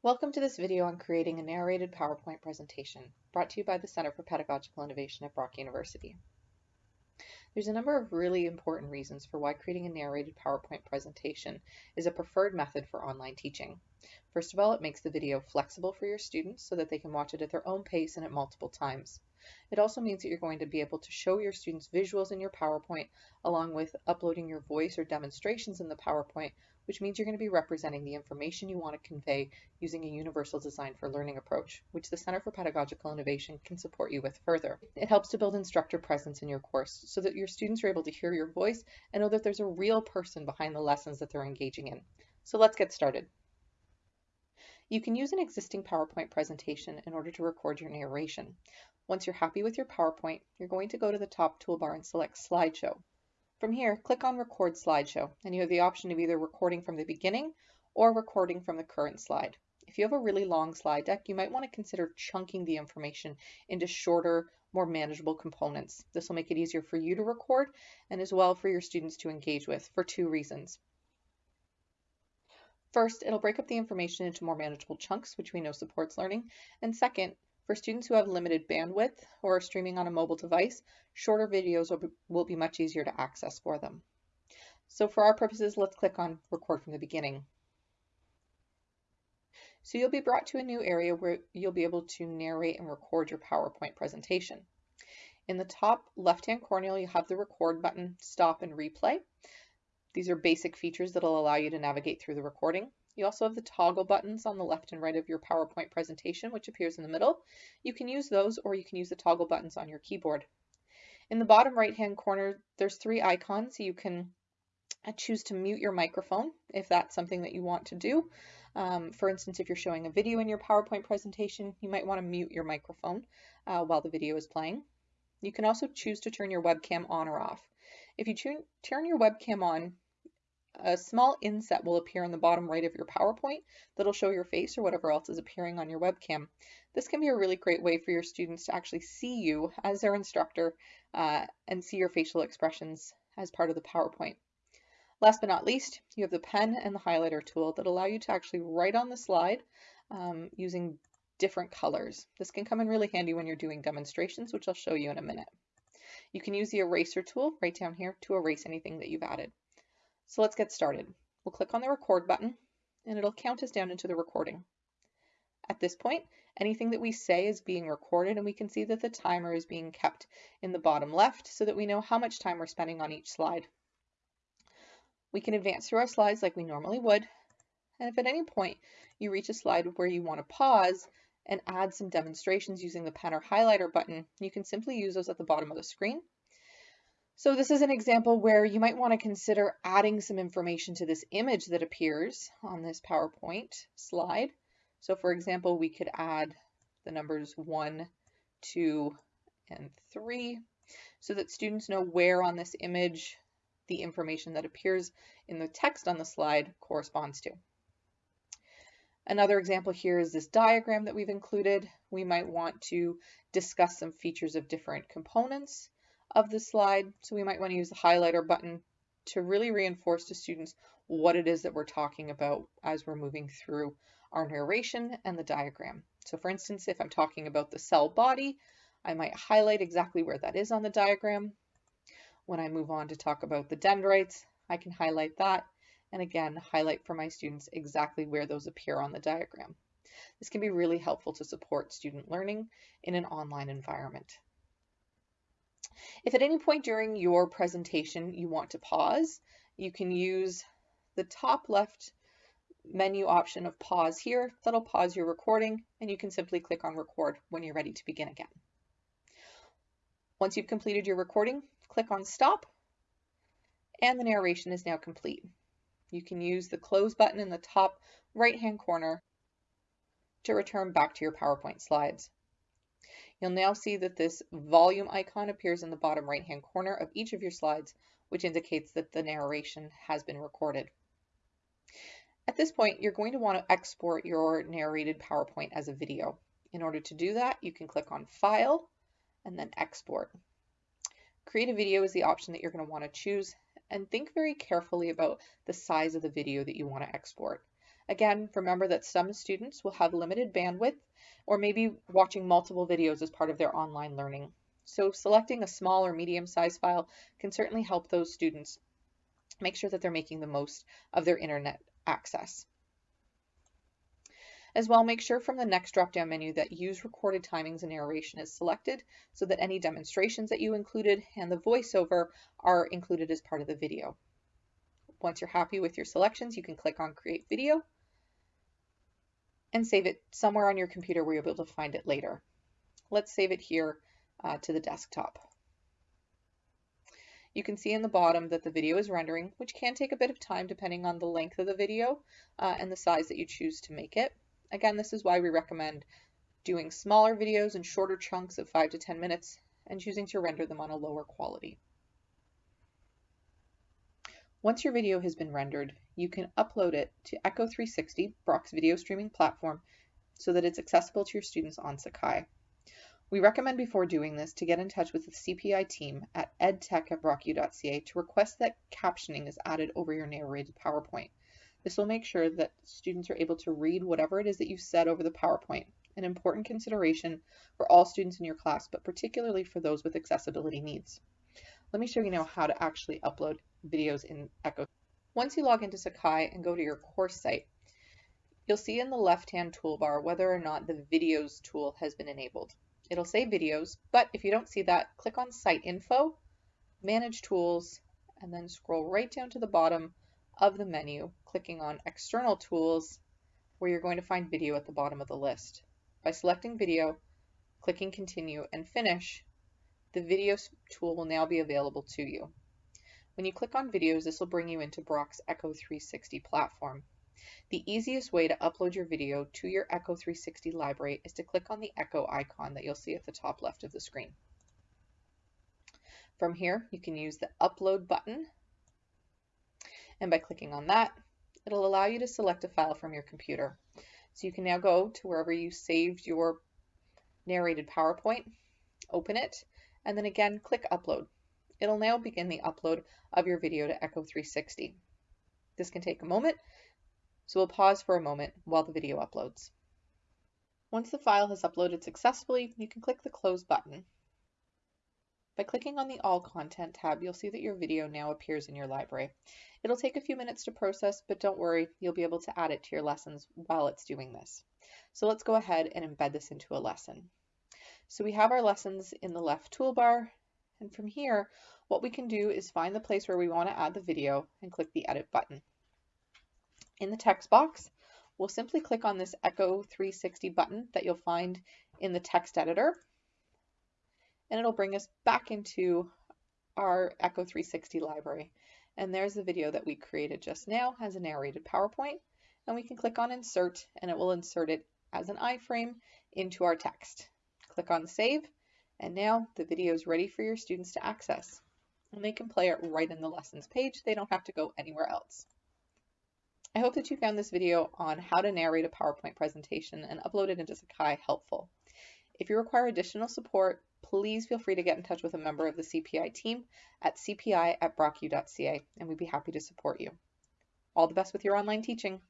Welcome to this video on creating a narrated PowerPoint presentation, brought to you by the Center for Pedagogical Innovation at Brock University. There's a number of really important reasons for why creating a narrated PowerPoint presentation is a preferred method for online teaching. First of all, it makes the video flexible for your students so that they can watch it at their own pace and at multiple times. It also means that you're going to be able to show your students visuals in your PowerPoint along with uploading your voice or demonstrations in the PowerPoint which means you're going to be representing the information you want to convey using a universal design for learning approach, which the Center for Pedagogical Innovation can support you with further. It helps to build instructor presence in your course so that your students are able to hear your voice and know that there's a real person behind the lessons that they're engaging in. So let's get started. You can use an existing PowerPoint presentation in order to record your narration. Once you're happy with your PowerPoint, you're going to go to the top toolbar and select Slideshow. From here, click on Record Slideshow, and you have the option of either recording from the beginning or recording from the current slide. If you have a really long slide deck, you might want to consider chunking the information into shorter, more manageable components. This will make it easier for you to record and as well for your students to engage with for two reasons. First, it'll break up the information into more manageable chunks, which we know supports learning. And second, for students who have limited bandwidth or are streaming on a mobile device, shorter videos will be, will be much easier to access for them. So for our purposes, let's click on record from the beginning. So you'll be brought to a new area where you'll be able to narrate and record your PowerPoint presentation. In the top left-hand corner, you have the record button, stop and replay. These are basic features that will allow you to navigate through the recording. You also have the toggle buttons on the left and right of your PowerPoint presentation, which appears in the middle. You can use those or you can use the toggle buttons on your keyboard. In the bottom right hand corner, there's three icons. You can uh, choose to mute your microphone if that's something that you want to do. Um, for instance, if you're showing a video in your PowerPoint presentation, you might want to mute your microphone uh, while the video is playing. You can also choose to turn your webcam on or off. If you turn your webcam on, a small inset will appear in the bottom right of your PowerPoint that'll show your face or whatever else is appearing on your webcam. This can be a really great way for your students to actually see you as their instructor uh, and see your facial expressions as part of the PowerPoint. Last but not least, you have the pen and the highlighter tool that allow you to actually write on the slide um, using different colors. This can come in really handy when you're doing demonstrations, which I'll show you in a minute. You can use the eraser tool right down here to erase anything that you've added. So let's get started. We'll click on the record button and it'll count us down into the recording. At this point, anything that we say is being recorded and we can see that the timer is being kept in the bottom left so that we know how much time we're spending on each slide. We can advance through our slides like we normally would. And if at any point you reach a slide where you want to pause and add some demonstrations using the pen or highlighter button, you can simply use those at the bottom of the screen so this is an example where you might want to consider adding some information to this image that appears on this PowerPoint slide. So for example, we could add the numbers 1, 2, and 3 so that students know where on this image the information that appears in the text on the slide corresponds to. Another example here is this diagram that we've included. We might want to discuss some features of different components of the slide. So we might want to use the highlighter button to really reinforce to students what it is that we're talking about as we're moving through our narration and the diagram. So for instance, if I'm talking about the cell body, I might highlight exactly where that is on the diagram. When I move on to talk about the dendrites, I can highlight that and again highlight for my students exactly where those appear on the diagram. This can be really helpful to support student learning in an online environment. If at any point during your presentation you want to pause, you can use the top left menu option of pause here. That'll pause your recording and you can simply click on record when you're ready to begin again. Once you've completed your recording, click on stop and the narration is now complete. You can use the close button in the top right hand corner to return back to your PowerPoint slides. You'll now see that this volume icon appears in the bottom right hand corner of each of your slides, which indicates that the narration has been recorded. At this point, you're going to want to export your narrated PowerPoint as a video. In order to do that, you can click on File and then Export. Create a video is the option that you're going to want to choose and think very carefully about the size of the video that you want to export. Again, remember that some students will have limited bandwidth or maybe watching multiple videos as part of their online learning. So selecting a small or medium-sized file can certainly help those students make sure that they're making the most of their internet access. As well, make sure from the next drop-down menu that use recorded timings and narration is selected so that any demonstrations that you included and the voiceover are included as part of the video. Once you're happy with your selections, you can click on Create Video and save it somewhere on your computer where you'll be able to find it later. Let's save it here uh, to the desktop. You can see in the bottom that the video is rendering, which can take a bit of time depending on the length of the video uh, and the size that you choose to make it. Again, this is why we recommend doing smaller videos in shorter chunks of 5 to 10 minutes and choosing to render them on a lower quality. Once your video has been rendered, you can upload it to Echo 360, Brock's video streaming platform, so that it's accessible to your students on Sakai. We recommend before doing this to get in touch with the CPI team at edtech at brocku.ca to request that captioning is added over your narrated PowerPoint. This will make sure that students are able to read whatever it is that you've said over the PowerPoint, an important consideration for all students in your class, but particularly for those with accessibility needs. Let me show you now how to actually upload videos in Echo. Once you log into Sakai and go to your course site, you'll see in the left-hand toolbar whether or not the Videos tool has been enabled. It'll say videos, but if you don't see that, click on Site Info, Manage Tools, and then scroll right down to the bottom of the menu, clicking on External Tools, where you're going to find video at the bottom of the list. By selecting video, clicking Continue and Finish, the Videos tool will now be available to you. When you click on videos, this will bring you into Brock's Echo 360 platform. The easiest way to upload your video to your Echo 360 library is to click on the Echo icon that you'll see at the top left of the screen. From here, you can use the Upload button, and by clicking on that, it'll allow you to select a file from your computer. So you can now go to wherever you saved your narrated PowerPoint, open it, and then again click Upload. It'll now begin the upload of your video to Echo 360. This can take a moment, so we'll pause for a moment while the video uploads. Once the file has uploaded successfully, you can click the Close button. By clicking on the All Content tab, you'll see that your video now appears in your library. It'll take a few minutes to process, but don't worry, you'll be able to add it to your lessons while it's doing this. So let's go ahead and embed this into a lesson. So we have our lessons in the left toolbar, and from here, what we can do is find the place where we want to add the video and click the Edit button. In the text box, we'll simply click on this Echo 360 button that you'll find in the text editor, and it'll bring us back into our Echo 360 library. And there's the video that we created just now as a narrated PowerPoint, and we can click on Insert, and it will insert it as an iframe into our text. Click on Save, and now the video is ready for your students to access. And they can play it right in the lessons page. They don't have to go anywhere else. I hope that you found this video on how to narrate a PowerPoint presentation and upload it into Sakai helpful. If you require additional support, please feel free to get in touch with a member of the CPI team at cpi at brocku.ca and we'd be happy to support you. All the best with your online teaching.